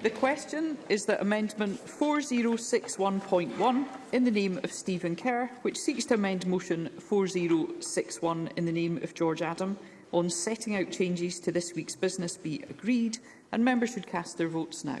The question is that Amendment 4061.1 in the name of Stephen Kerr, which seeks to amend Motion 4061 in the name of George Adam on setting out changes to this week's business be agreed, and members should cast their votes now.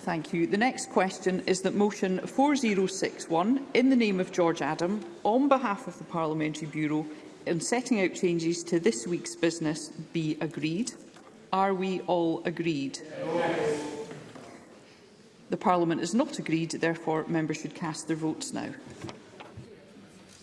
Thank you. The next question is that motion 4061, in the name of George Adam, on behalf of the Parliamentary Bureau, in setting out changes to this week's business be agreed. Are we all agreed? Yes. The Parliament is not agreed, therefore members should cast their votes now.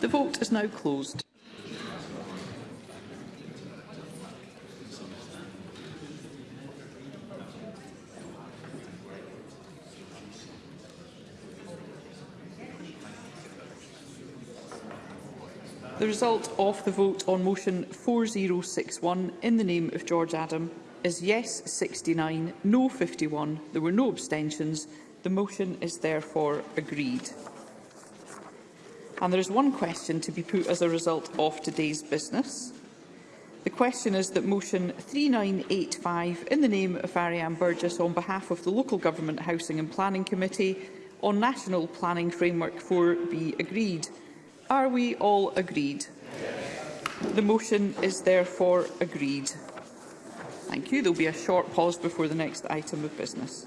The vote is now closed. The result of the vote on motion 4061 in the name of George Adam is yes 69, no 51. There were no abstentions. The motion is therefore agreed. And there is one question to be put as a result of today's business. The question is that motion 3985 in the name of Ariane Burgess on behalf of the Local Government Housing and Planning Committee on National Planning Framework 4 be agreed. Are we all agreed? The motion is therefore agreed. Thank you. There will be a short pause before the next item of business.